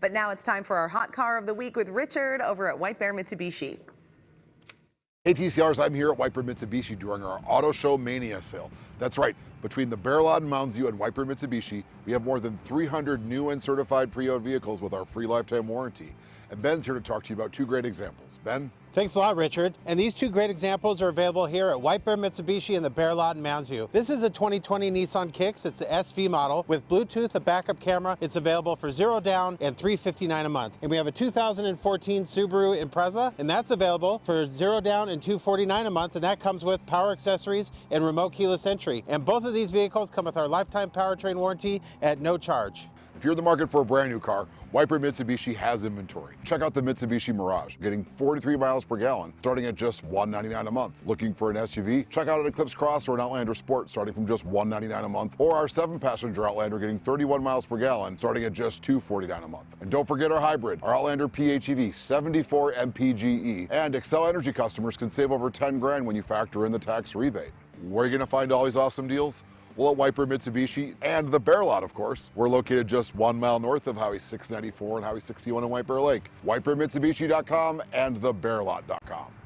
But now it's time for our hot car of the week with Richard over at White Bear Mitsubishi. Hey TCRs, I'm here at White Bear Mitsubishi during our Auto Show Mania sale. That's right, between the Bear Lot in Mounds View and White Bear Mitsubishi, we have more than 300 new and certified pre-owned vehicles with our free lifetime warranty. And Ben's here to talk to you about two great examples. Ben? Thanks a lot, Richard. And these two great examples are available here at White Bear Mitsubishi in the Bear Lot in Mounds View. This is a 2020 Nissan Kicks. It's the SV model with Bluetooth, a backup camera. It's available for zero down and 359 a month. And we have a 2014 Subaru Impreza, and that's available for zero down and 249 a month. And that comes with power accessories and remote keyless entry. And both of these vehicles come with our lifetime powertrain warranty at no charge. If you're in the market for a brand new car, White Bear Mitsubishi has inventory. Check out the Mitsubishi Mirage, getting 43 miles per gallon, starting at just 199 a month. Looking for an SUV? Check out an Eclipse Cross or an Outlander Sport, starting from just 199 a month, or our seven-passenger Outlander getting 31 miles per gallon, starting at just 249 a month. And don't forget our hybrid, our Outlander PHEV 74 MPGE, and Xcel Energy customers can save over 10 grand when you factor in the tax rebate. Where are you going to find all these awesome deals? Well, at Bear Mitsubishi and the Bear Lot, of course. We're located just one mile north of Highway 694 and Highway 61 in White Bear Lake. WhiteBearMitsubishi.com and thebearlot.com.